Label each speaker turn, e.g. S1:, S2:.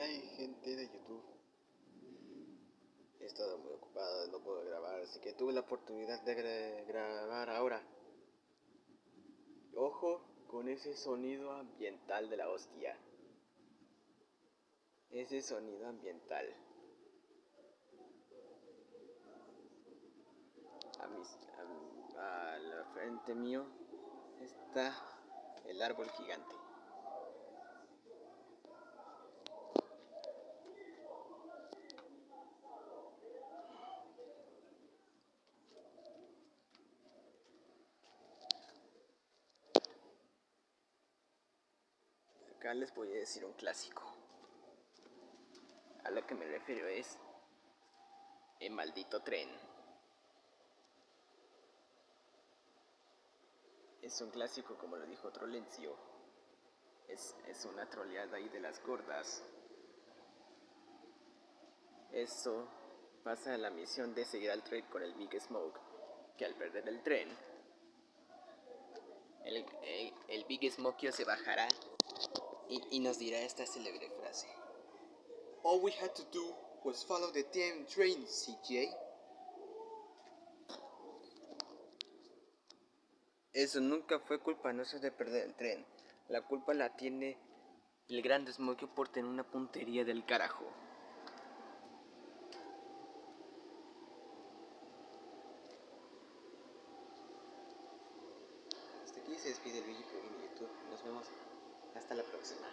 S1: hay gente de YouTube. He estado muy ocupado, no puedo grabar, así que tuve la oportunidad de grabar ahora. Ojo con ese sonido ambiental de la hostia. Ese sonido ambiental. A, a la frente mío está el árbol gigante. Acá les voy a decir un clásico. A lo que me refiero es el maldito tren. Es un clásico como lo dijo Trolencio. Es, es una troleada ahí de las gordas. Eso pasa en la misión de seguir al tren con el Big Smoke, que al perder el tren, el, el, Big Smoke se bajará y, y nos dirá esta célebre frase. All we had to do was follow the damn train, CJ. Eso nunca fue culpa nuestra de perder el tren. La culpa la tiene el gran Smokey por tener una puntería del carajo. Hasta aquí se despide el video por YouTube. Nos vemos hasta la próxima.